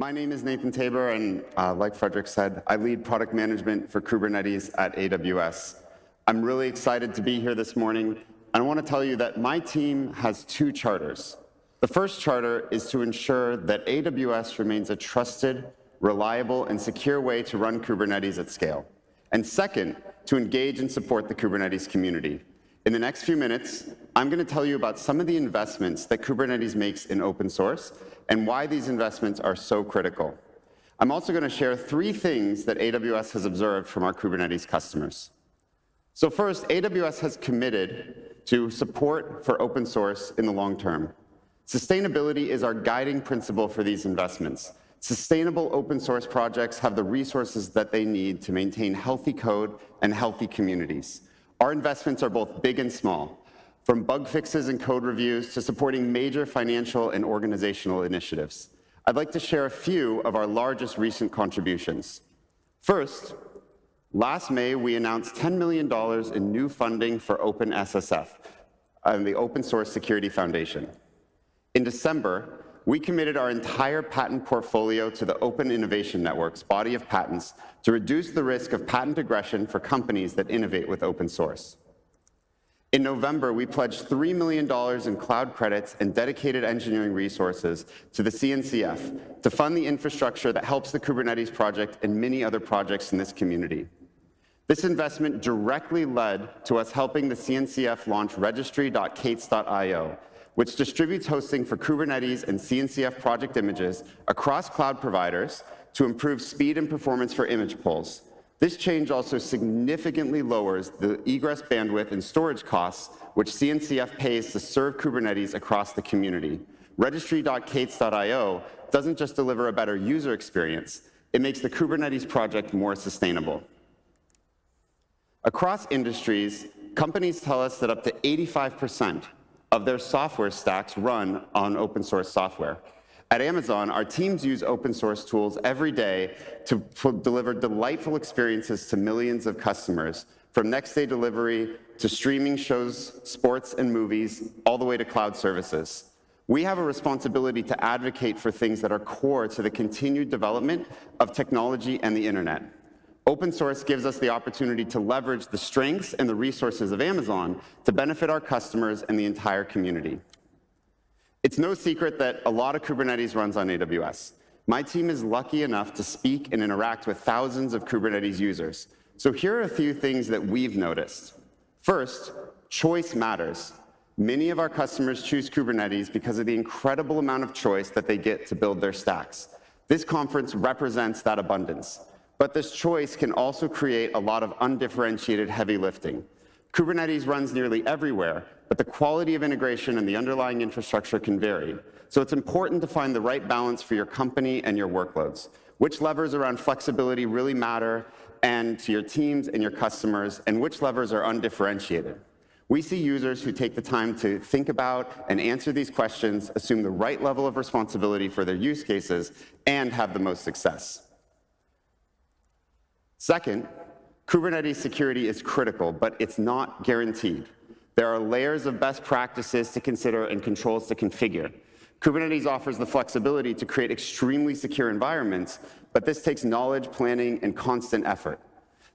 My name is Nathan Taber, and uh, like Frederick said, I lead product management for Kubernetes at AWS. I'm really excited to be here this morning, and I want to tell you that my team has two charters. The first charter is to ensure that AWS remains a trusted, reliable, and secure way to run Kubernetes at scale. And second, to engage and support the Kubernetes community. In the next few minutes, I'm going to tell you about some of the investments that Kubernetes makes in open source and why these investments are so critical. I'm also going to share three things that AWS has observed from our Kubernetes customers. So first, AWS has committed to support for open source in the long term. Sustainability is our guiding principle for these investments. Sustainable open source projects have the resources that they need to maintain healthy code and healthy communities. Our investments are both big and small, from bug fixes and code reviews to supporting major financial and organizational initiatives. I'd like to share a few of our largest recent contributions. First, last May, we announced $10 million in new funding for OpenSSF and the Open Source Security Foundation. In December, we committed our entire patent portfolio to the Open Innovation Network's body of patents to reduce the risk of patent aggression for companies that innovate with open source. In November, we pledged $3 million in cloud credits and dedicated engineering resources to the CNCF to fund the infrastructure that helps the Kubernetes project and many other projects in this community. This investment directly led to us helping the CNCF launch registry.k8s.io, which distributes hosting for Kubernetes and CNCF project images across cloud providers to improve speed and performance for image pulls. This change also significantly lowers the egress bandwidth and storage costs which CNCF pays to serve Kubernetes across the community. Registry.k8s.io doesn't just deliver a better user experience, it makes the Kubernetes project more sustainable. Across industries, companies tell us that up to 85% of their software stacks run on open source software. At Amazon, our teams use open source tools every day to deliver delightful experiences to millions of customers, from next day delivery to streaming shows, sports and movies, all the way to cloud services. We have a responsibility to advocate for things that are core to the continued development of technology and the internet. Open source gives us the opportunity to leverage the strengths and the resources of Amazon to benefit our customers and the entire community. It's no secret that a lot of Kubernetes runs on AWS. My team is lucky enough to speak and interact with thousands of Kubernetes users. So here are a few things that we've noticed. First, choice matters. Many of our customers choose Kubernetes because of the incredible amount of choice that they get to build their stacks. This conference represents that abundance. But this choice can also create a lot of undifferentiated heavy lifting. Kubernetes runs nearly everywhere, but the quality of integration and the underlying infrastructure can vary. So it's important to find the right balance for your company and your workloads. Which levers around flexibility really matter and to your teams and your customers, and which levers are undifferentiated. We see users who take the time to think about and answer these questions, assume the right level of responsibility for their use cases, and have the most success. Second, Kubernetes security is critical, but it's not guaranteed. There are layers of best practices to consider and controls to configure. Kubernetes offers the flexibility to create extremely secure environments, but this takes knowledge, planning, and constant effort.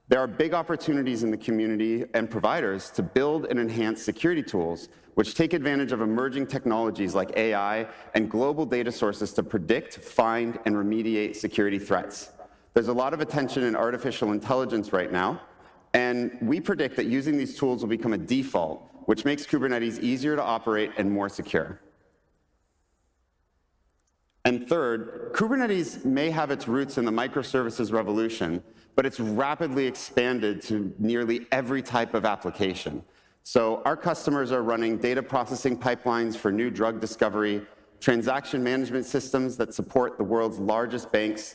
There are big opportunities in the community and providers to build and enhance security tools which take advantage of emerging technologies like AI and global data sources to predict, find, and remediate security threats. There's a lot of attention in artificial intelligence right now, and we predict that using these tools will become a default, which makes Kubernetes easier to operate and more secure. And third, Kubernetes may have its roots in the microservices revolution, but it's rapidly expanded to nearly every type of application. So our customers are running data processing pipelines for new drug discovery, transaction management systems that support the world's largest banks,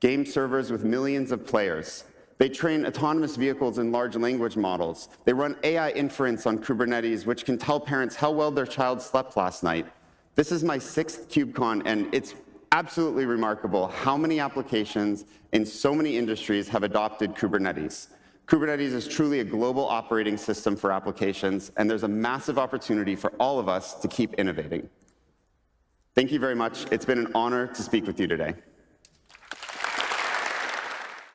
game servers with millions of players. They train autonomous vehicles in large language models. They run AI inference on Kubernetes, which can tell parents how well their child slept last night. This is my sixth KubeCon, and it's absolutely remarkable how many applications in so many industries have adopted Kubernetes. Kubernetes is truly a global operating system for applications, and there's a massive opportunity for all of us to keep innovating. Thank you very much. It's been an honor to speak with you today.